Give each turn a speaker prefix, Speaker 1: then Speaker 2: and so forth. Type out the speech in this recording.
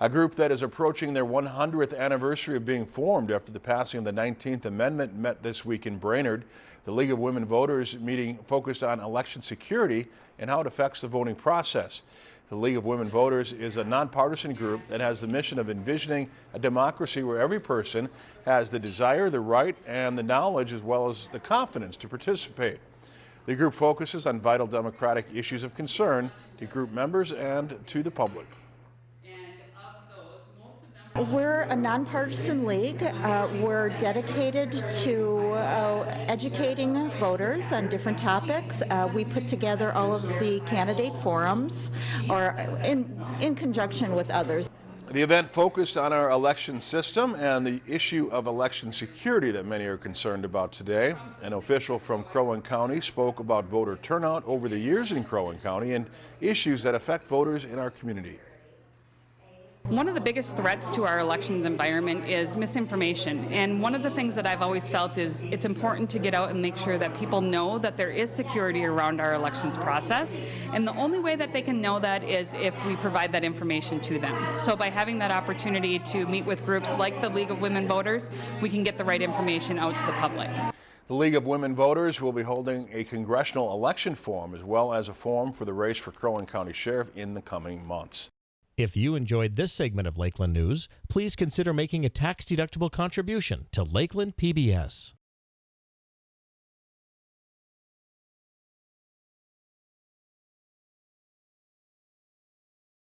Speaker 1: A group that is approaching their 100th anniversary of being formed after the passing of the 19th Amendment met this week in Brainerd. The League of Women Voters meeting focused on election security and how it affects the voting process. The League of Women Voters is a nonpartisan group that has the mission of envisioning a democracy where every person has the desire, the right, and the knowledge as well as the confidence to participate. The group focuses on vital democratic issues of concern to group members and to the public.
Speaker 2: We're a nonpartisan league. Uh, we're dedicated to uh, educating voters on different topics. Uh, we put together all of the candidate forums or in, in conjunction with others.
Speaker 1: The event focused on our election system and the issue of election security that many are concerned about today. An official from Crow Wing County spoke about voter turnout over the years in Crow Wing County and issues that affect voters in our community.
Speaker 3: One of the biggest threats to our elections environment is misinformation. And one of the things that I've always felt is it's important to get out and make sure that people know that there is security around our elections process. And the only way that they can know that is if we provide that information to them. So by having that opportunity to meet with groups like the League of Women Voters, we can get the right information out to the public.
Speaker 1: The League of Women Voters will be holding a congressional election forum as well as a forum for the race for Crow Wing County Sheriff in the coming months.
Speaker 4: If you enjoyed this segment of Lakeland News, please consider making a tax-deductible contribution to Lakeland PBS.